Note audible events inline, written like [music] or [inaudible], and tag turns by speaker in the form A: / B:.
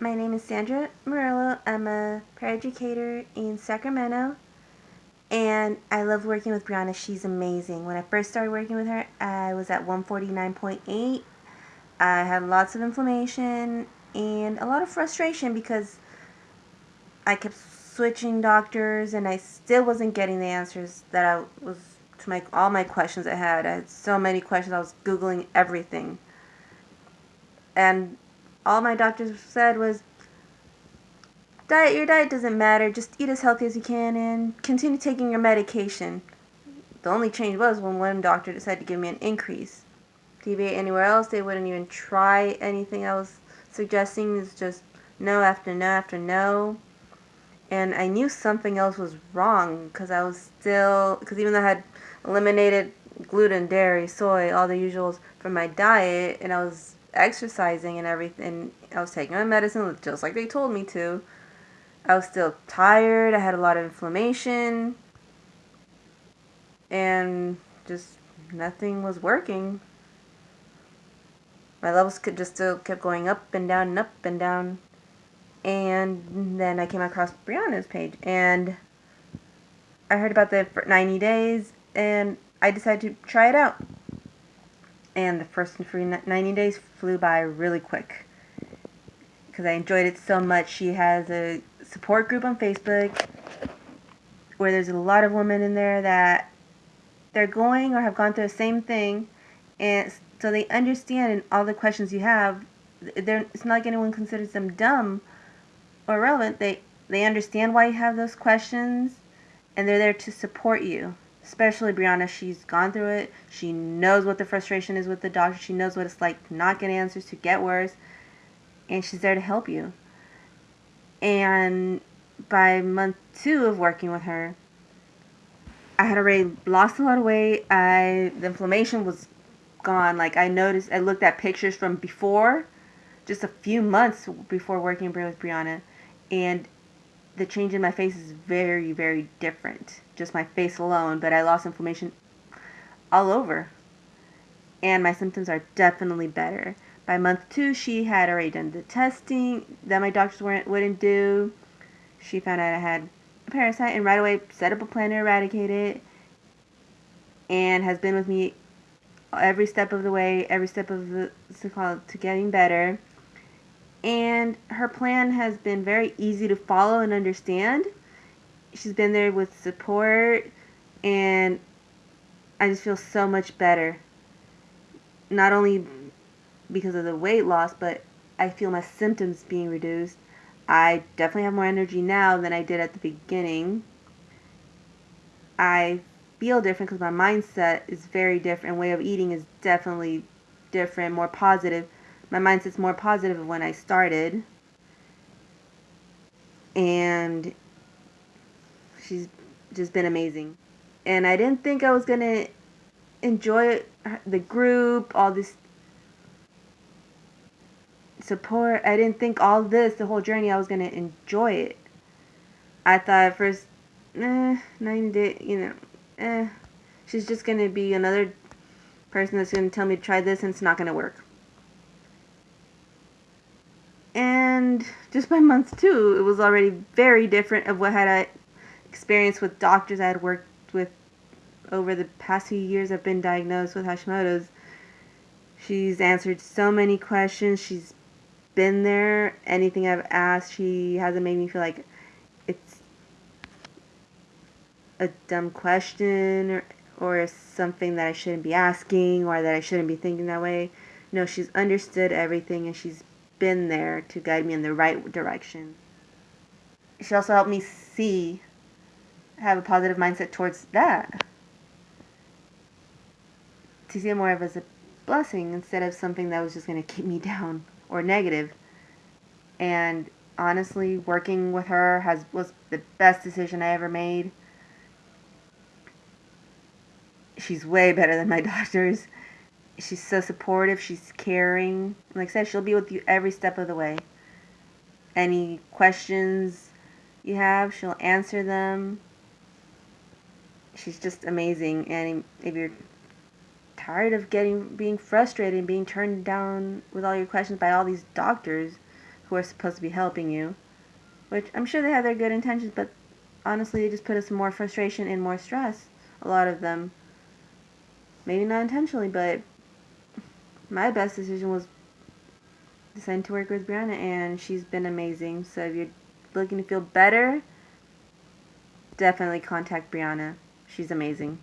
A: My name is Sandra Murillo. I'm a paraeducator in Sacramento. And I love working with Brianna. She's amazing. When I first started working with her, I was at 149.8. I had lots of inflammation and a lot of frustration because I kept switching doctors and I still wasn't getting the answers that I was to my all my questions I had. I had so many questions. I was googling everything. And all my doctors said was diet your diet doesn't matter. Just eat as healthy as you can and continue taking your medication. The only change was when one doctor decided to give me an increase. Deviate anywhere else, they wouldn't even try anything I was suggesting. It's just no after no after no and I knew something else was wrong because I was still because even though I had eliminated gluten, dairy, soy, all the usuals from my diet, and I was exercising and everything. I was taking my medicine just like they told me to. I was still tired. I had a lot of inflammation, and just nothing was working. My levels could just still kept going up and down and up and down and then I came across Brianna's page and I heard about the 90 days and I decided to try it out. And the first free 90 days flew by really quick because I enjoyed it so much. She has a support group on Facebook where there's a lot of women in there that they're going or have gone through the same thing and so they understand all the questions you have. They're, it's not like anyone considers them dumb or relevant, they, they understand why you have those questions and they're there to support you. Especially Brianna, she's gone through it. She knows what the frustration is with the doctor. She knows what it's like not get answers, to get worse. And she's there to help you. And by month two of working with her, I had already lost a lot of weight. I the inflammation was gone. Like I noticed, I looked at pictures from before, just a few months before working with Brianna, and the change in my face is very, very different. Just my face alone, but I lost inflammation all over. And my symptoms are definitely better. By month two, she had already done the testing that my doctors weren't, wouldn't do. She found out I had a parasite and right away set up a plan to eradicate it. And has been with me every step of the way, every step of the to getting better and her plan has been very easy to follow and understand. She's been there with support, and I just feel so much better. Not only because of the weight loss, but I feel my symptoms being reduced. I definitely have more energy now than I did at the beginning. I feel different because my mindset is very different. Way of eating is definitely different, more positive my mindset's more positive when I started. And she's just been amazing. And I didn't think I was going to enjoy the group, all this support. I didn't think all this, the whole journey, I was going to enjoy it. I thought at first, eh, 90 days, you know, eh, she's just going to be another person that's going to tell me to try this and it's not going to work. And just by month two, it was already very different of what had I experienced with doctors I had worked with over the past few years. I've been diagnosed with Hashimoto's. She's answered so many questions. She's been there. Anything I've asked, she hasn't made me feel like it's a dumb question or or something that I shouldn't be asking or that I shouldn't be thinking that way. No, she's understood everything and she's been there to guide me in the right direction. She also helped me see, have a positive mindset towards that. To see it more of as a blessing instead of something that was just going to keep me [laughs] down or negative. And honestly, working with her has was the best decision I ever made. She's way better than my [laughs] doctors she's so supportive. She's caring. Like I said, she'll be with you every step of the way. Any questions you have, she'll answer them. She's just amazing. And if you're tired of getting being frustrated and being turned down with all your questions by all these doctors who are supposed to be helping you. Which I'm sure they have their good intentions, but honestly, they just put us more frustration and more stress. A lot of them. Maybe not intentionally, but my best decision was deciding to work with Brianna, and she's been amazing. So if you're looking to feel better, definitely contact Brianna. She's amazing.